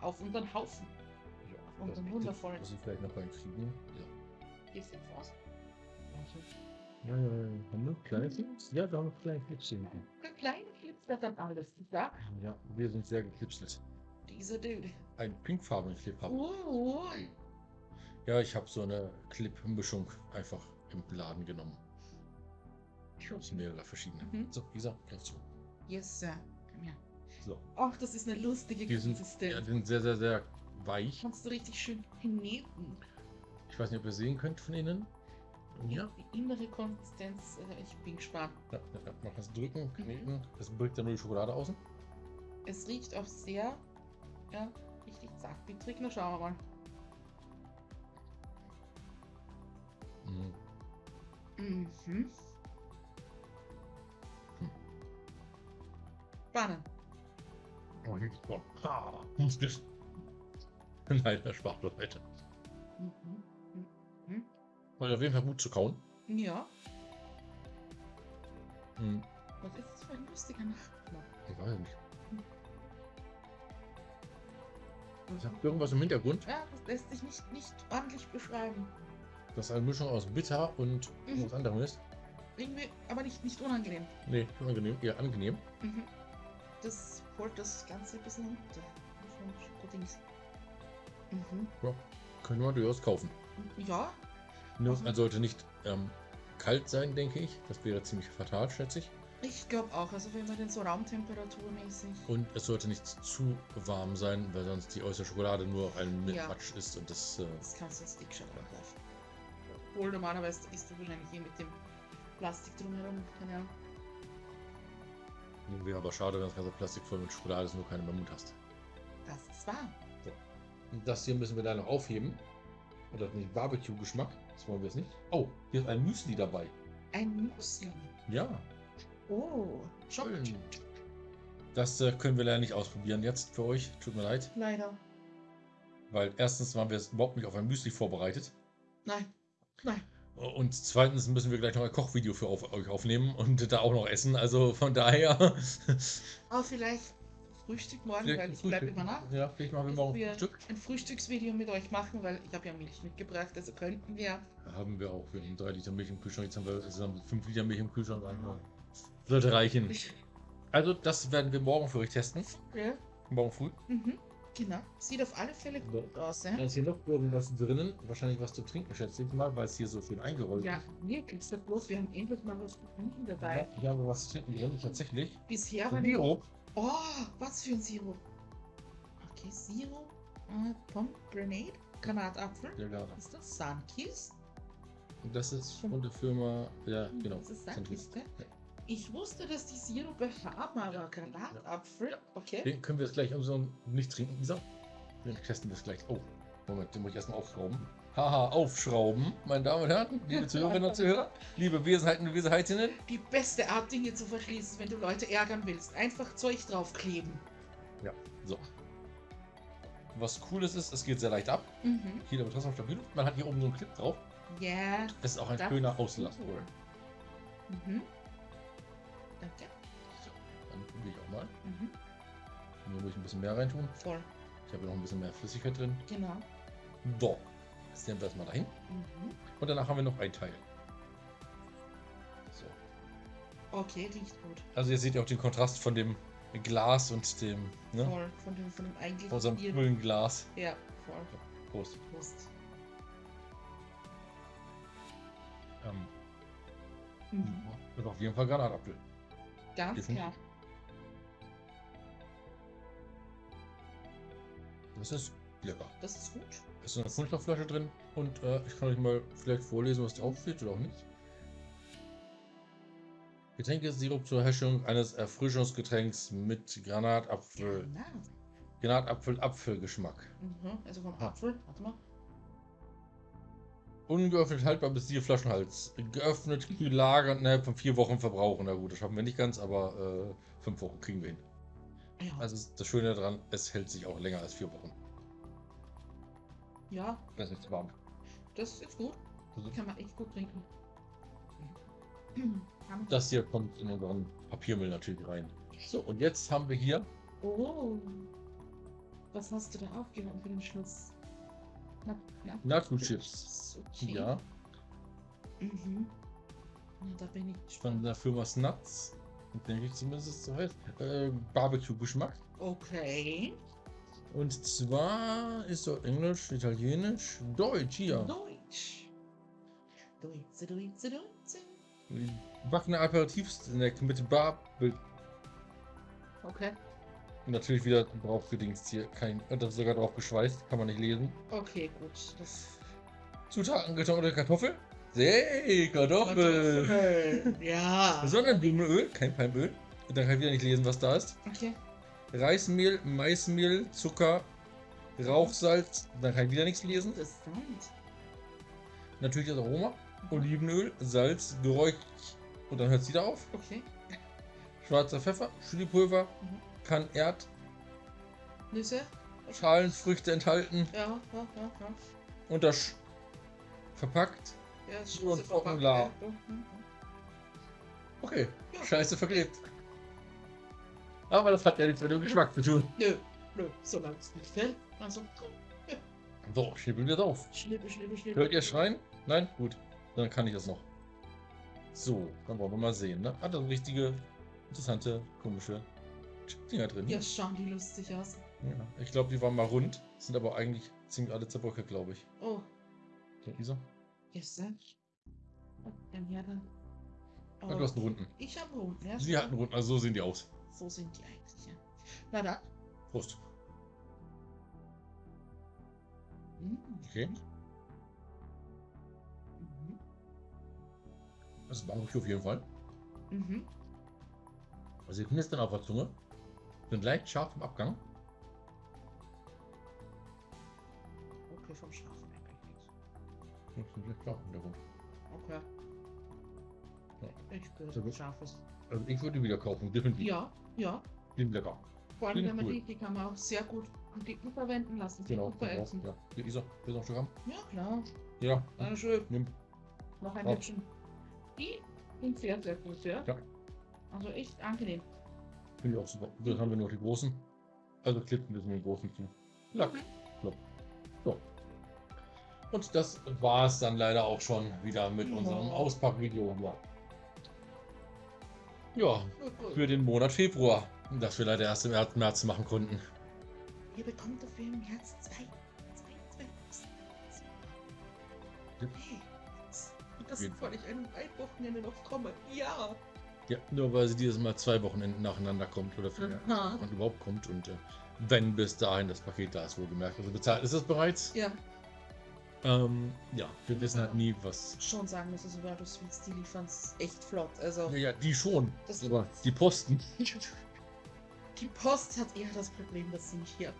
auf unseren Haufen. Ja, Und das- dann wundervoll. Muss ich vielleicht noch reinkriegen. Ja. Gehst jetzt raus? Ja, ja, ja. Haben wir kleine Clips? Ja, da haben wir kleine Clips hier hinten. Kleine Clips wird dann alles. Ja. Ja, wir sind sehr geklipselt. Dieser Dude. Ein pinkfarbenen Clip haben. Oh. Ja, ich habe so eine Clip-Mischung einfach im Laden genommen. Aus mehrere verschiedene. Mhm. So, Isa, kannst du. Yes, Sir. Komm her. So. Ach, das ist eine lustige Die sind, Konsistenz. ja, sind sehr, sehr, sehr weich. Kannst du richtig schön kneten. Ich weiß nicht, ob ihr sehen könnt von innen. Ja. Die innere Konsistenz, äh, ich bin gespannt. Ja, ja. Man kann es drücken, Mhm. kneten. Das birgt dann nur die Schokolade außen. Es riecht auch sehr, ja, richtig zartbittrig. Na, schauen wir mal. Mhm. Mhm. Hm. Spannend. Oh, hier ist Gott. Ha! Nein, das spart doch weiter. Mhm. Weil auf jeden Fall gut zu kauen. Ja, Mhm. was ist das für ein lustiger Nachgeschmack? Ich weiß nicht. Ich habe irgendwas im Hintergrund. Ja, das lässt sich nicht, nicht ordentlich beschreiben. Das eine Mischung aus bitter und Mhm. irgendwas anderem ist. Irgendwie, aber nicht, nicht unangenehm. Nee, unangenehm, eher angenehm. Mhm. Das holt das Ganze ein bisschen runter. Mhm. Können wir durchaus kaufen. Ja, Nur, Mhm. man sollte nicht ähm, kalt sein, denke ich. Das wäre ziemlich fatal, schätze ich. Ich glaube auch. Also wenn man den so raumtemperaturmäßig. Und es sollte nicht zu warm sein, weil sonst die äußere Schokolade nur ein Ja. Matsch ist und das. Äh, Das kannst du als Dickschokolade greifen. Obwohl normalerweise isst du wahrscheinlich hier mit dem Plastik drumherum. Keine Ahnung. wäre aber schade, wenn das ganze Plastik voll mit Schokolade ist und du keine Mund hast. Das ist wahr. Und das hier müssen wir da noch aufheben. Oder nicht Barbecue-Geschmack. Das wollen wir jetzt nicht. Oh, hier ist ein Müsli dabei. Ein Müsli. Ja, Oh, schön. Das äh, können wir leider nicht ausprobieren jetzt für euch. Tut mir leid. Leider. Weil erstens waren wir jetzt überhaupt nicht auf ein Müsli vorbereitet. Nein. Nein. Und zweitens müssen wir gleich noch ein Kochvideo für auf, euch aufnehmen und da auch noch essen. Also von daher. Aber vielleicht, Frühstück morgen, Vielleicht weil ich bleibe Frühstück. immer nach. Ja, vielleicht machen wir morgen wir ein Stück. ein Frühstücksvideo mit euch machen, weil ich habe ja Milch mitgebracht, also könnten wir. Haben wir auch. Wir haben drei Liter Milch im Kühlschrank. Jetzt haben wir insgesamt fünf Liter Milch im Kühlschrank. Also Sollte reichen. Also, das werden wir morgen für euch testen. Ja. Morgen früh. Mhm. Genau. Sieht auf alle Fälle gut aus, Da ja? ist hier noch irgendwas drinnen. Wahrscheinlich was zu trinken, schätze ich mal, weil es hier so schön eingerollt Ja, ist. wirklich, so bloß, wir haben endlich mal was zu trinken dabei. Ja, haben wir was zu trinken drin, tatsächlich. Bisher war Sirup. Oh, was für ein Sirup. Okay, Sirup, äh, Pomegranate, Granatapfel. Ja, genau. Ist das? Sunkist? Und das ist von der Firma, ja, genau. Das ist Sunkist. Gell? Ich wusste, dass die Sirupe haben, aber Granatapfel, okay. Den können wir jetzt gleich umso nicht trinken, Isa. Den testen wir es gleich. Oh, Moment, den muss ich erstmal aufschrauben. Haha, aufschrauben, meine Damen und Herren, liebe Zuhörerinnen und Zuhörer, liebe Wesenheiten und Wesenheitinnen. Die beste Art, Dinge zu verschließen, wenn du Leute ärgern willst. Einfach Zeug draufkleben. So. Was cool ist, ist, es geht sehr leicht ab. Mhm. Hier aber trotzdem stabil. Man hat hier oben so einen Clip drauf. Ja. Das ist auch ein schöner Auslass. cool. Mhm. Danke. Dann probiere ich auch mal. Mhm. Muss ich ein bisschen mehr reintun. Voll. Ich habe noch ein bisschen mehr Flüssigkeit drin. Genau. So. Jetzt nehmen wir das mal dahin. Mhm. Und danach haben wir noch ein Teil. So. Okay, riecht gut. Also ihr seht ja auch den Kontrast von dem Glas und dem, ne? Voll. Von dem, von dem eigentlichen Von unserem coolen Glas. Ja, voll. Prost. Prost. Ähm, Mhm. das ist auf jeden Fall Granatapfel. Ganz klar. Das ist lecker. Das ist gut. Es ist eine Kunststoffflasche drin und äh, ich kann euch mal vielleicht vorlesen, was drauf steht oder auch nicht. Getränkesirup zur Herstellung eines Erfrischungsgetränks mit Granatapfel. Genau. Granatapfel-Apfelgeschmack. Mhm. Also vom. Apfel. Warte mal. Ungeöffnet haltbar bis vier Flaschenhals. Geöffnet, kühl lagern, innerhalb von vier Wochen verbrauchen. Na gut, das schaffen wir nicht ganz, aber äh, fünf Wochen kriegen wir hin. Ja. Also ist das Schöne daran, es hält sich auch länger als vier Wochen. ja, Das ist nicht zu warm. das ist gut. Also Kann man echt gut trinken. Das hier kommt in unseren Papiermüll natürlich rein. So, und jetzt haben wir hier Oh. Was hast du da aufgehoben für den Schluss? Na, na. Nacho-Chips. Okay. Ja, Mhm. Na, da bin ich von gespannt. der Firma Snuts. Denke ich zumindest, so heißt. Äh, Barbecue-Geschmack. Okay. Und zwar ist dort Englisch, Italienisch, Deutsch hier. Deutsch. Deutsche, Deutsche, Deutsche. Backene Aperitivsnack mit Barbecue. Okay. Natürlich wieder drauf gedingst hier. Kein, das ist sogar drauf geschweißt, kann man nicht lesen. Okay, gut. Das Zutaten getrocknete Kartoffel. Hey, Kartoffel. Kartoffel. Ja. Sonnenblumenöl, kein Palmöl. Und dann kann ich wieder nicht lesen, was da ist. Okay. Reismehl, Maismehl, Zucker, Rauchsalz. Dann kann ich wieder nichts lesen. Interessant. Natürlich das Aroma. Olivenöl, Salz, Geräuch. Und dann hört es wieder auf. Okay. Schwarzer Pfeffer, Chilipulver, Mhm. Kann Erd, Nüsse? Schalenfrüchte enthalten. Ja, ja, ja, ja. Und das verpackt. Ja, ist Und verpackt, ja. Okay, Ja. scheiße verklebt. Aber das hat ja nichts mit dem Geschmack zu tun. Nö, nö, solange es nicht fällt. Also, So, schnippeln wir drauf. schnippe, schnippe, schnippe. Hört ihr Schreien? Nein? Gut. Dann kann ich das noch. So, dann wollen wir mal sehen, ne? Hat das richtige, interessante, komische Dinger drin. Ja, schauen die lustig aus. Ja. Ich glaube, die waren mal rund, sind aber eigentlich ziemlich alle zerbröckelt, glaube ich. Oh, So, Isa? yes, sir. Dann her dann. Ah, du hast einen runden. Ich habe Runden, ja. Sie hatten einen runden, also so sehen die aus. So sind die eigentlich, ja. Na dann. Prost. Mhm. Okay. Mhm. Das ist Barbecue auf jeden Fall. Mhm. Also sie knistern auf der Zunge. Sind leicht scharf im Abgang. Okay, vom Schlafen eigentlich nichts. Sind leicht scharf im Hintergrund. Okay. Ja. Ich Sehr gut. Scharfes. Also ich würde wieder kaufen, definitiv. Ja, ja. Die sind lecker. Vor allem, wenn man cool. die, die kann man auch sehr gut am Dicken verwenden lassen. Genau. Gut verätzen. Ja. Hier, Isa, willst du noch ein Stück haben? Ja, klar. Ja. Na schön. Nimm. Noch ein. Häppchen. Die sind sehr, sehr gut, ja. Ja. Also echt angenehm. Finde ich auch super. Dann haben wir noch die großen. Also ein bisschen den großen zu. Mhm. Klopp. So. Und das war es dann leider auch schon wieder mit Ja. unserem Auspackvideo. Ja. Ja, für den Monat Februar, das wir leider erst im März- März machen konnten. Ihr bekommt dafür im März zwei. Zwei, zwei. Ja. Hey, das- das weil ich ein Wochenende noch komme. Ja. Ja, nur weil sie dieses Mal zwei Wochenenden nacheinander kommt oder für und überhaupt kommt und äh, wenn bis dahin das Paket da ist, wohlgemerkt. Also bezahlt ist es bereits. Ja, Ähm, ja, wir wissen halt nie, was. schon sagen also World of Sweets, die liefern es echt flott. Also, Ja, ja, die schon. das, Aber die Posten. die Post hat eher das Problem, dass sie nicht hier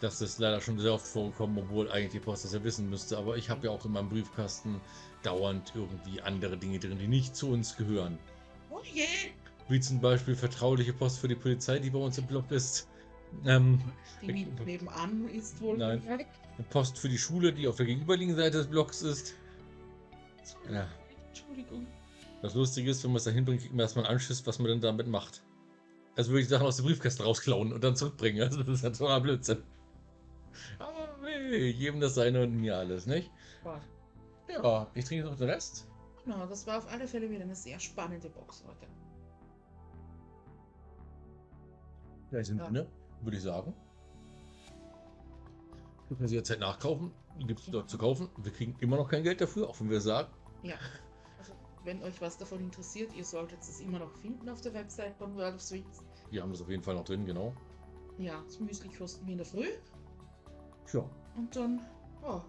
Das ist leider schon sehr oft vorgekommen, obwohl eigentlich die Post das ja wissen müsste. Aber ich habe ja auch in meinem Briefkasten dauernd irgendwie andere Dinge drin, die nicht zu uns gehören. Oh je! Wie zum Beispiel vertrauliche Post für die Polizei, die bei uns im Blog ist. Ähm, Die nebenan ist wohl Nein. weg. eine Post für die Schule, die auf der gegenüberliegenden Seite des Blogs ist. Ja. Entschuldigung. Das Lustige ist, wenn man es da hinbringt, kriegt man erstmal einen Anschiss, was man denn damit macht. Also würde ich Sachen aus dem Briefkasten rausklauen und dann zurückbringen. Also das ist ja totaler Blödsinn. Aber hey, jedem das seine und mir alles, nicht? Gott. Ja, ich trinke jetzt noch den Rest. Genau, das war auf alle Fälle wieder eine sehr spannende Box heute. Ja, sind Ja. ne? Würde ich sagen. Wir können sie jetzt halt nachkaufen. Gibt es dort zu kaufen. Wir kriegen immer noch kein Geld dafür, auch wenn wir sagen. Ja. Also, wenn euch was davon interessiert, ihr solltet es immer noch finden auf der Website von World of Sweets. Wir haben das auf jeden Fall noch drin, genau. Ja, das Müsli kosten wir in der Früh. Tja, Und dann, oh,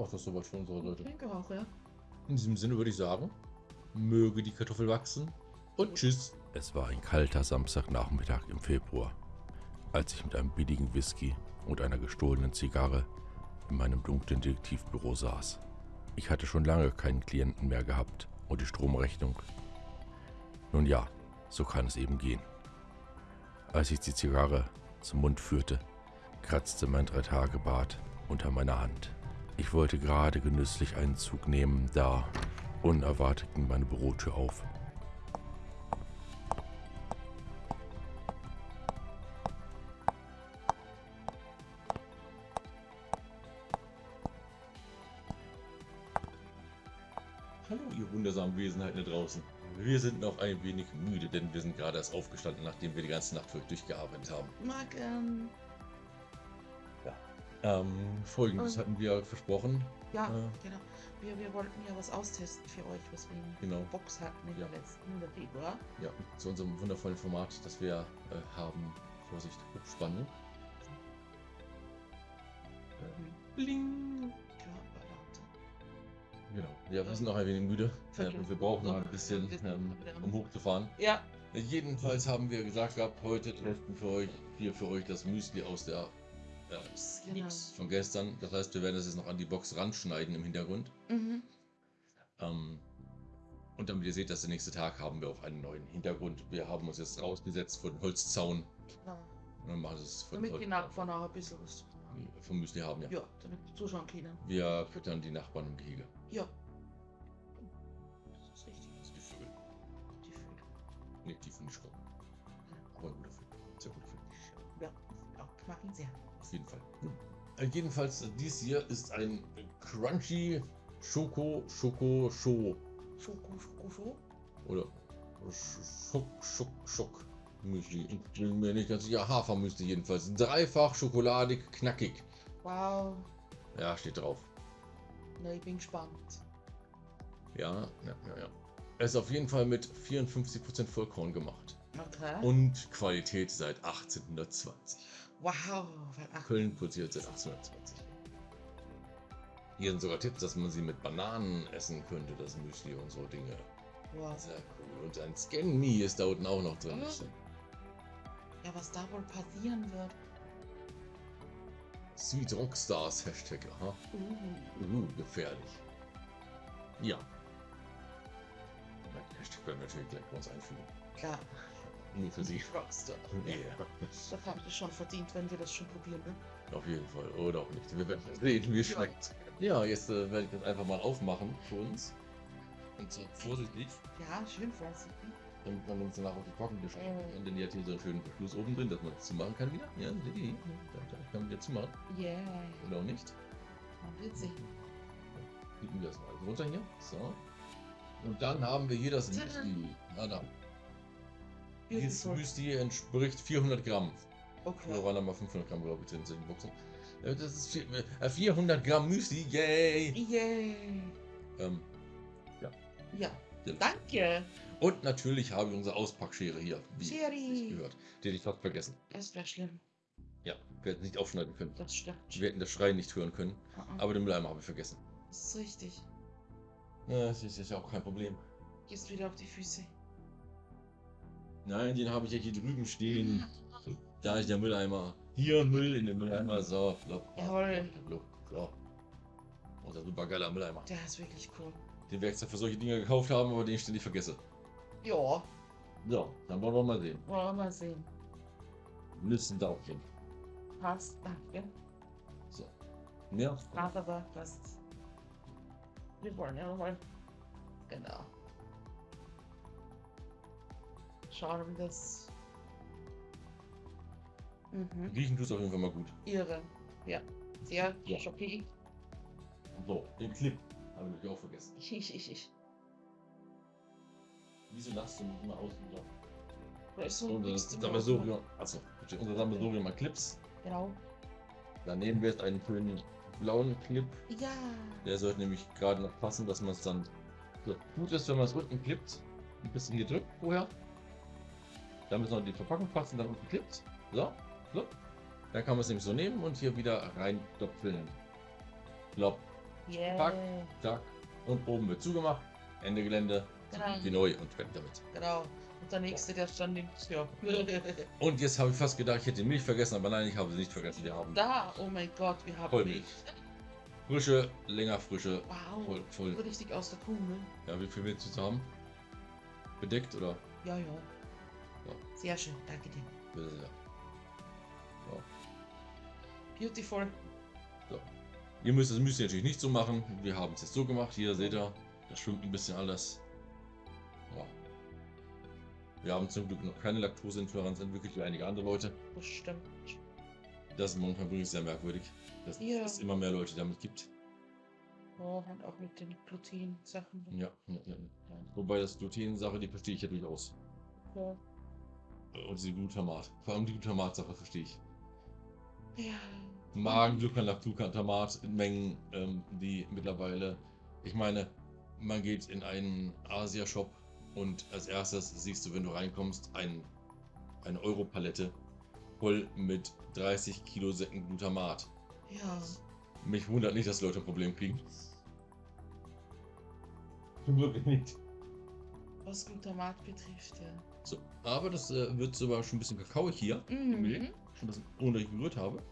war das soweit für unsere ich Leute. denke auch, ja. In diesem Sinne würde ich sagen, möge die Kartoffel wachsen und tschüss. Es war ein kalter Samstagnachmittag im Februar, als ich mit einem billigen Whisky und einer gestohlenen Zigarre in meinem dunklen Detektivbüro saß. Ich hatte schon lange keinen Klienten mehr gehabt und die Stromrechnung. Nun ja, so kann es eben gehen. Als ich die Zigarre zum Mund führte, kratzte mein Drei-Tage-Bart unter meiner Hand. Ich wollte gerade genüsslich einen Zug nehmen, da unerwartet ging meine Bürotür auf. Hallo, ihr wundersamen Wesenheiten da draußen. Wir sind noch ein wenig müde, denn wir sind gerade erst aufgestanden, nachdem wir die ganze Nacht für euch durchgearbeitet haben. Mag, ähm, Ähm, folgendes Ähm. hatten wir versprochen. ja, Äh. genau. Wir, wir wollten ja was austesten für euch, was wir in Genau. der Box hatten in Ja. der letzten, Februar. Ja, zu unserem wundervollen Format, das wir äh, haben. Vorsicht, Spannung. Äh, bling! Genau. Ja, wir sind noch ein wenig müde. Äh, Vergessen. und wir brauchen noch ein bisschen, wir ähm, um hochzufahren. Ja, Jedenfalls haben wir gesagt gehabt, heute testen für euch, hier für euch das Müsli aus der äh, Genau. Von gestern. Das heißt, wir werden das jetzt noch an die Box ranschneiden im Hintergrund. mhm. Ähm, und damit ihr seht, dass der nächste Tag haben wir auch einen neuen Hintergrund. Wir haben uns jetzt rausgesetzt vor den Holzzaun. genau. Und dann machen wir es vor Damit die Nachbarn auch ein bisschen was vom Müsli haben, ja. Ja, damit die zuschauen können. Wir füttern die Nachbarn im Gehege. Ja. Das ist richtig. Das Vögel. Die Vögel. Nee, die finde ich schon. Aber ein guter Film. Sehr guter Film. Ja, auch ich mag ihn sehr. Auf jeden Fall. Äh, jedenfalls, äh, dies hier ist ein Crunchy Schoko Schoko Scho. Schoko, Schoko, Schoko. Oder Sch- Schock Schock Schock Müsli. Ich bin mir nicht ganz sicher. Hafermüsli jedenfalls. Dreifach schokoladig, knackig. Wow. Ja, steht drauf. Na, ich bin gespannt. Ja, ja, ja, ja. Es ist auf jeden Fall mit 54% Vollkorn gemacht. Okay. Und Qualität seit 1820. wow. Köln produziert seit 1820. Hier sind sogar Tipps, dass man sie mit Bananen essen könnte, das Müsli und so Dinge. wow. Sehr cool. Und ein Scan Me ist da unten auch noch drin. Mhm. Ja, was da wohl passieren wird. Sweet Rockstars Hashtag. Aha. Uh. Uh, gefährlich. Ja. Mein Hashtag werden wir natürlich gleich bei uns einfügen. Klar. Nur für sie. Rockstar. Ja. Das haben wir schon verdient, wenn wir das schon probieren. Ne? Auf jeden Fall. Oder auch nicht. Wir werden sehen, wie es schmeckt. Ja, jetzt äh, werde ich das einfach mal aufmachen für uns. Und so vorsichtig. Ja, schön vorsichtig. damit man uns danach auf die Korken wischt. Mhm. Und dann die hat hier so einen schönen Verschluss oben drin, dass man es zumachen kann wieder. Ja, ihr hier? Da, da kann man wieder zumachen. Yeah. Oder auch nicht. Man wird sehen. Bieten wir das mal runter hier. So. Und dann haben wir hier das Tada. Müsli. Dieses. Müsli entspricht 400 Gramm. Oder Okay. waren da mal 500 Gramm, glaube ich, drin in den Boxen. Das ist vier- äh, 400 Gramm Müsli, yay! Yay. Ähm, Ja. Ja. Danke. und natürlich habe ich unsere Auspackschere hier, wie sich gehört. Die hätte ich fast vergessen. Das wäre schlimm. Ja, wir hätten nicht aufschneiden können. Das stimmt. Wir hätten das Schreien nicht hören können. Ah, ah. Aber den Mülleimer habe ich vergessen. Das ist richtig. Ja, das ist ja auch kein Problem. Gehst wieder auf die Füße. Nein, den habe ich ja hier drüben stehen. Da ist der Mülleimer. Hier Müll in den Mülleimer. So, blub, Jawohl. blub, so. Unser super geiler Mülleimer. Der ist wirklich cool. Den extra für solche Dinge gekauft haben, aber den ich ständig vergesse. Ja, So, dann wollen wir mal sehen. wollen wir mal sehen. Müssen Daumen. Passt, danke. So. Ja. Gerade aber passt. Wir wollen ja mal. Genau. Das. Mhm. Riechen tut es auf jeden Fall mal gut. Irre. Ja. Sehr Ja. schockierend. So, den Clip habe ich natürlich auch vergessen. Ich, ich, ich, ich. Wieso lachst du mich immer aus? Wieder? Da ist so Unser nichts zum Sammelsurium. Achso, unser Sammelsurium an Clips. Genau. Da nehmen wir jetzt einen schönen blauen Clip. Ja. Der sollte nämlich gerade noch passen, dass man es dann. So, gut ist, wenn man es unten klippt. Ein bisschen hier drückt vorher. Dann müssen wir die Verpackung passen, dann unten klippt. So, so. Dann kann man es nämlich so nehmen und hier wieder reindopfeln. Plopp, Yeah. Pack. zack. Und oben wird zugemacht. Ende Gelände. Genau. Wie neu und fertig damit. Genau. Und der nächste, der stand links. Ja. Und jetzt habe ich fast gedacht, ich hätte die Milch vergessen, aber nein, ich habe sie nicht vergessen. Wir haben da, oh mein Gott, wir haben Vollmilch. Milch. frische, länger frische, Wow. voll, voll. Richtig aus der Kuh, ne? Ja, wie viel willst du haben? Bedeckt oder? Ja, ja. Ja. Sehr schön, danke dir. Ja, ja. Beautiful. Ihr müsst das Müsli natürlich nicht so machen. Wir haben es jetzt so gemacht. Hier seht ihr, das schwimmt ein bisschen alles. Ja. Wir haben zum Glück noch keine Laktoseintoleranz entwickelt wie einige andere Leute. Das stimmt. Das ist momentan wirklich sehr merkwürdig, dass Ja. es immer mehr Leute damit gibt. Oh, und auch mit den Gluten-Sachen. Ja, ja, ja. Wobei das Gluten-Sache, die verstehe ich ja durchaus. Ja. Und die Glutamat. Vor allem die Glutamat-Sache verstehe ich. ja. Magenglückern, Glutamat in Mengen, ähm, die mittlerweile, ich meine, man geht in einen Asia-Shop und als erstes siehst du, wenn du reinkommst, ein, eine Europalette voll mit 30 Kilo Säcken Glutamat. Ja. Mich wundert nicht, dass Leute ein Problem kriegen. Wirklich nicht. Was Glutamat betrifft, ja. So, aber das äh, wird sogar schon ein bisschen kakaoig hier. die Milch. Mhm. Schon ein bisschen, ohne ich gerührt habe.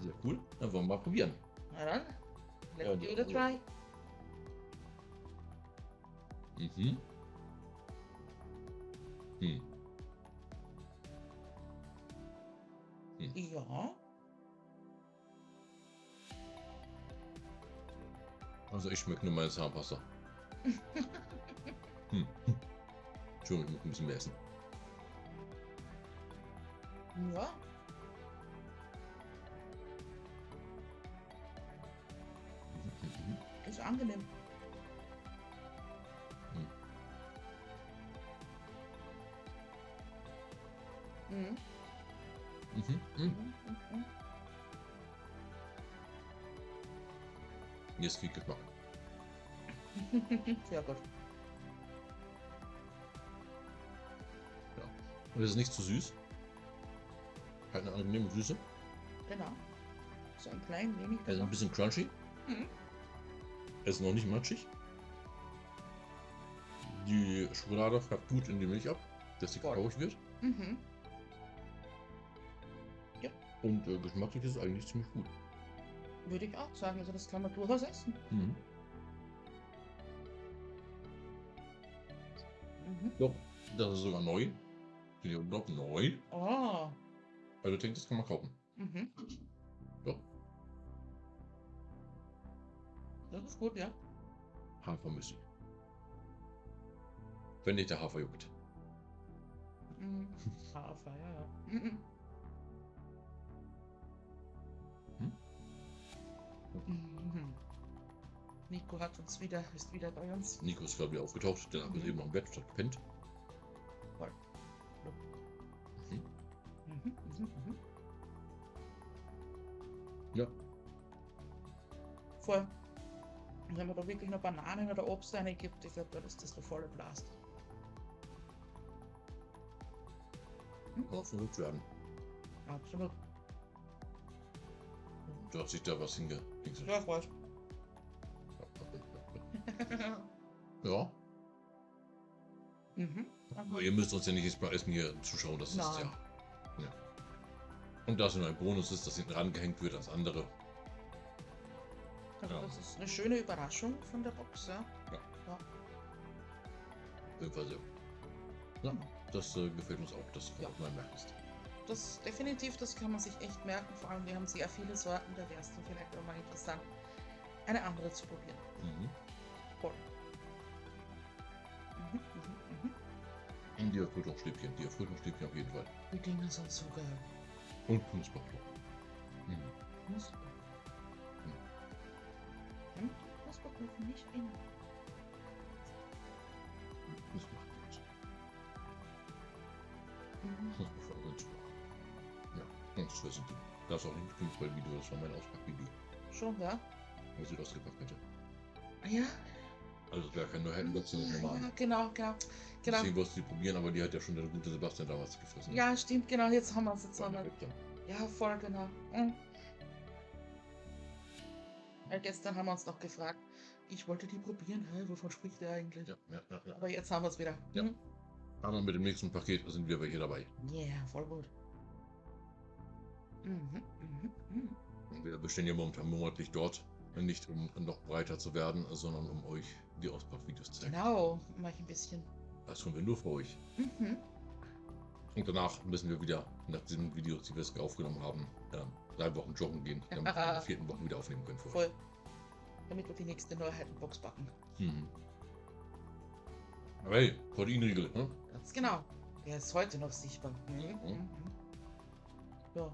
Sehr cool. Dann wollen wir mal probieren. Na dann. Ja, Let's give it a try. Mhm. Hm. Ja. Also ich schmecke nur meine Zahnpasta. hm. Entschuldigung, ich muss ein bisschen mehr essen. Ja. Mhm. Ist angenehm. Mhm. Mhm. Mhm. Mhm. Jetzt kriegt Geschmack. Sehr gut. Und es ist nicht zu süß. Eine angenehme Süße. Genau. So ein klein wenig. Ist ein bisschen crunchy. Mhm. Er ist noch nicht matschig. Die Schokolade färbt gut in die Milch ab, dass sie kakaoig wird. Mhm. Und äh, geschmacklich ist es eigentlich ziemlich gut. Würde ich auch sagen. Also das kann man durchaus essen. Mhm. Mhm. Doch, das ist sogar neu. Hier doch neu. Oh. Also ich denke, das kann man kaufen. Mhm. Doch. Das ist gut, ja. Hafermüsli. Wenn nicht der Hafer juckt. Mhm. Hafer, ja, ja. Mhm. Hm? Mhm. Nico hat uns wieder, ist wieder bei uns. Nico ist gerade wieder aufgetaucht, der hat Mhm. eben noch im Bett statt gepennt. Ja. Voll. Und wenn man da wirklich noch Bananen oder Obst reingibt, ich glaube, dann ist das der volle Blast. Kann verrückt werden. Absolut. Du hast sich da was hinge... Ja, freut. Ja, mhm. aber ihr müsst uns ja nicht mal Essen hier zuschauen, das ist Nein. ja. Ja. Und da es nur ein Bonus ist, dass hinten rangehängt wird als andere. Also Ja. das ist eine schöne Überraschung von der Box, ja. Auf jeden Fall sehr. Ja, das äh, gefällt uns auch, das Ja. ja. man merkt. ist. Das definitiv, das kann man sich echt merken. Vor allem, wir haben sehr viele Sorten, da wäre es dann vielleicht auch mal interessant, eine andere zu probieren. Mhm. Voll. Mhm, mhm, mhm. Die Erfrischungsstäbchen, die Erfrischungsstäbchen auf jeden Fall. Die Dinge sind so geil. Und Knusperflocken. Mhm. Knusper. Hm? Knusperkuchen nicht in. Das macht nichts. Mhm. Knusperflocken sind super. Ja, ganz toll sind die. Das ist auch nicht ein Fußballvideo, das war mein Auspackvideo, Schon, ja? was ich ausgepackt hätte. Ja. Also es wäre kein Neuheitenbox, sondern normal. Ja, genau, genau. Genau. Deswegen wollte ich die probieren, aber die hat ja schon der gute Sebastian damals gefressen. Ja, stimmt, genau. Jetzt haben wir es. Jetzt dann. Ja, voll genau. Mhm. Weil gestern haben wir uns noch gefragt, ich wollte die probieren, hä, wovon spricht der eigentlich? Ja, ja, ja, ja. Aber jetzt haben wir es wieder. Ja. Mhm. Aber mit dem nächsten Paket sind wir welche dabei. Yeah, voll gut. Mhm, mhm, mhm. Wir bestehen ja momentan monatlich dort. Nicht um noch breiter zu werden, sondern um euch die Auspackvideos zeigen. Genau, mach ich ein bisschen. Das tun wir nur für euch. Mhm. Und danach müssen wir wieder, nach diesen Videos, die wir jetzt aufgenommen haben, ähm, drei Wochen joggen gehen, damit wir in den vierten Wochen wieder aufnehmen können. Euch. Voll. Damit wir die nächste Neuheitenbox backen. Mhm. Aber hey, Proteinriegel, ne? Ganz genau. Der ist heute noch sichtbar. Mhm. Mhm. Mhm. Ja,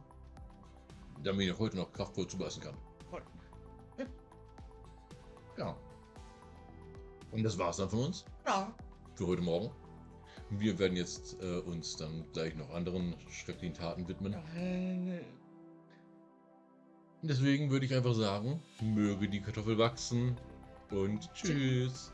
damit ihr heute noch kraftvoll zubeißen kann. voll. Ja. Und das war's dann von uns Ja. für heute Morgen. Wir werden jetzt äh, uns dann gleich noch anderen schrecklichen Taten widmen. Deswegen würde ich einfach sagen, möge die Kartoffel wachsen und tschüss.